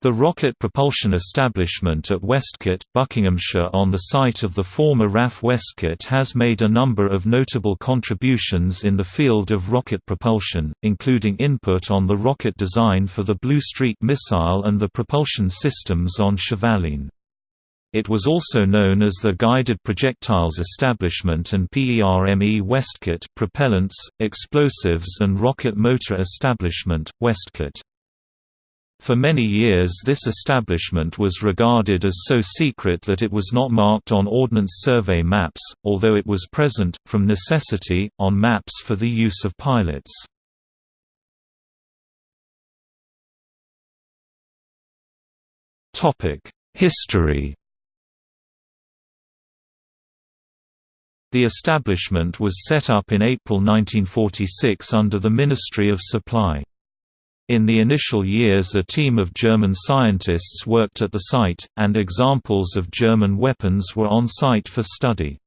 The rocket propulsion establishment at Westcott, Buckinghamshire on the site of the former RAF Westcott has made a number of notable contributions in the field of rocket propulsion, including input on the rocket design for the Blue Streak missile and the propulsion systems on Chevaline. It was also known as the Guided Projectiles Establishment and PERME Westcott propellants, explosives and rocket motor establishment, Westcott. For many years this establishment was regarded as so secret that it was not marked on Ordnance Survey maps, although it was present, from necessity, on maps for the use of pilots. History The establishment was set up in April 1946 under the Ministry of Supply. In the initial years a team of German scientists worked at the site, and examples of German weapons were on site for study.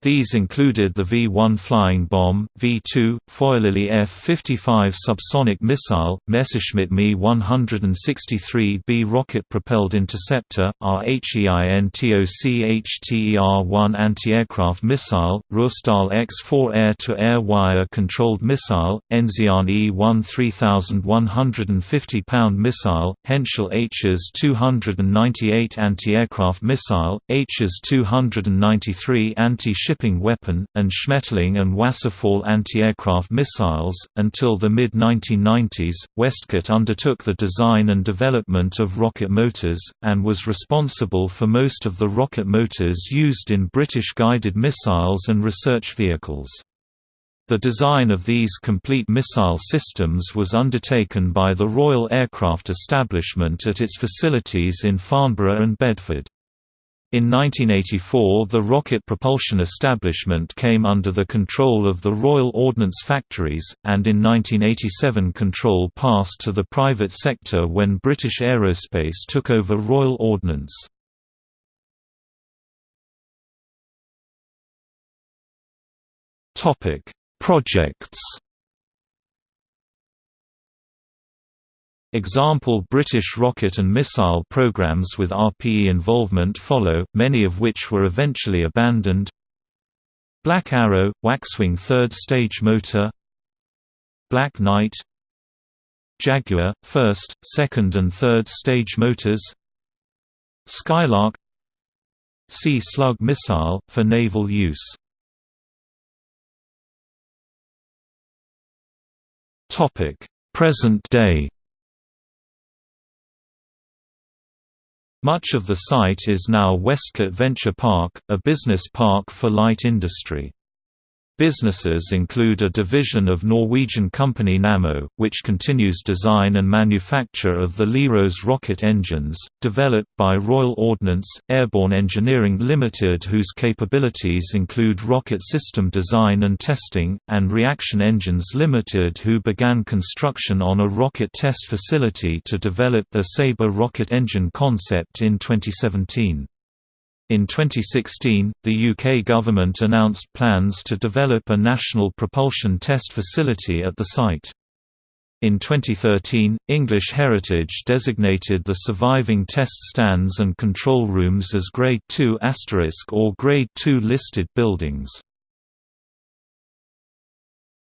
These included the V-1 flying bomb, V-2, Feuerlilie F-55 subsonic missile, Messerschmitt Me-163B rocket-propelled interceptor, RHEINTOC-HTER-1 anti-aircraft missile, Ruhrstahl X-4 air-to-air wire-controlled missile, Enzian E-1 3,150-pound missile, Henschel Hs 298 anti-aircraft missile, Hs 293 anti shipping weapon, and Schmetterling and Wasserfall anti-aircraft missiles. Until the mid-1990s, Westcott undertook the design and development of rocket motors, and was responsible for most of the rocket motors used in British guided missiles and research vehicles. The design of these complete missile systems was undertaken by the Royal Aircraft Establishment at its facilities in Farnborough and Bedford. In 1984 the rocket propulsion establishment came under the control of the Royal Ordnance Factories, and in 1987 control passed to the private sector when British Aerospace took over Royal Ordnance. Projects Example British rocket and missile programs with RPE involvement follow, many of which were eventually abandoned. Black Arrow – Waxwing third stage motor. Black Knight. Jaguar – first, second and third stage motors. Skylark. Sea Slug missile, for naval use. Present day Much of the site is now Westcott Venture Park, a business park for light industry. Businesses include a division of Norwegian company Nammo, which continues design and manufacture of the Leros rocket engines, developed by Royal Ordnance, Airborne Engineering Limited whose capabilities include rocket system design and testing, and Reaction Engines Limited who began construction on a rocket test facility to develop the Sabre rocket engine concept in 2017. In 2016, the UK government announced plans to develop a national propulsion test facility at the site. In 2013, English Heritage designated the surviving test stands and control rooms as Grade II or Grade II listed buildings.